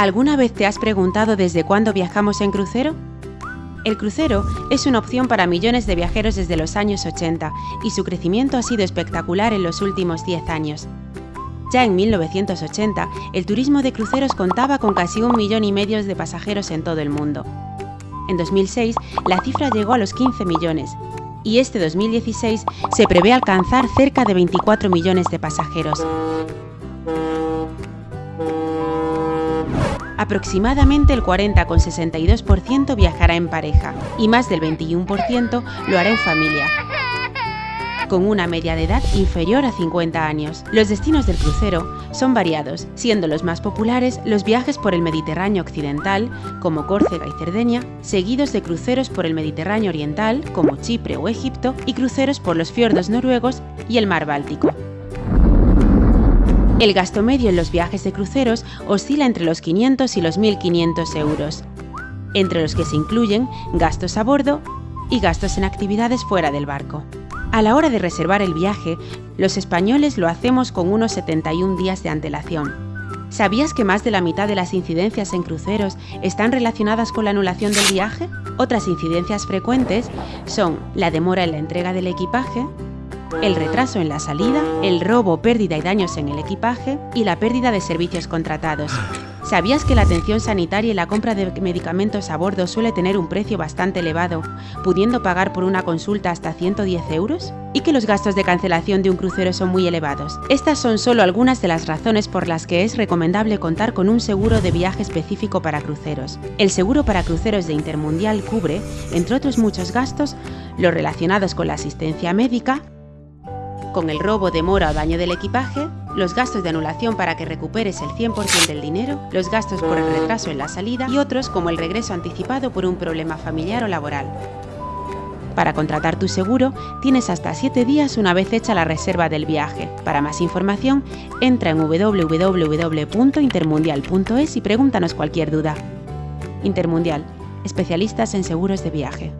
¿Alguna vez te has preguntado desde cuándo viajamos en crucero? El crucero es una opción para millones de viajeros desde los años 80 y su crecimiento ha sido espectacular en los últimos 10 años. Ya en 1980, el turismo de cruceros contaba con casi un millón y medio de pasajeros en todo el mundo. En 2006, la cifra llegó a los 15 millones, y este 2016 se prevé alcanzar cerca de 24 millones de pasajeros. Aproximadamente el 40,62% viajará en pareja y más del 21% lo hará en familia, con una media de edad inferior a 50 años. Los destinos del crucero son variados, siendo los más populares los viajes por el Mediterráneo occidental, como Córcega y Cerdeña, seguidos de cruceros por el Mediterráneo oriental, como Chipre o Egipto, y cruceros por los fiordos noruegos y el mar Báltico. El gasto medio en los viajes de cruceros oscila entre los 500 y los 1.500 euros, entre los que se incluyen gastos a bordo y gastos en actividades fuera del barco. A la hora de reservar el viaje, los españoles lo hacemos con unos 71 días de antelación. ¿Sabías que más de la mitad de las incidencias en cruceros están relacionadas con la anulación del viaje? Otras incidencias frecuentes son la demora en la entrega del equipaje, el retraso en la salida, el robo, pérdida y daños en el equipaje y la pérdida de servicios contratados. ¿Sabías que la atención sanitaria y la compra de medicamentos a bordo suele tener un precio bastante elevado, pudiendo pagar por una consulta hasta 110 euros? ¿Y que los gastos de cancelación de un crucero son muy elevados? Estas son solo algunas de las razones por las que es recomendable contar con un seguro de viaje específico para cruceros. El seguro para cruceros de Intermundial cubre, entre otros muchos gastos, los relacionados con la asistencia médica, con el robo, demora o daño del equipaje, los gastos de anulación para que recuperes el 100% del dinero, los gastos por el retraso en la salida y otros como el regreso anticipado por un problema familiar o laboral. Para contratar tu seguro, tienes hasta 7 días una vez hecha la reserva del viaje. Para más información, entra en www.intermundial.es y pregúntanos cualquier duda. Intermundial, especialistas en seguros de viaje.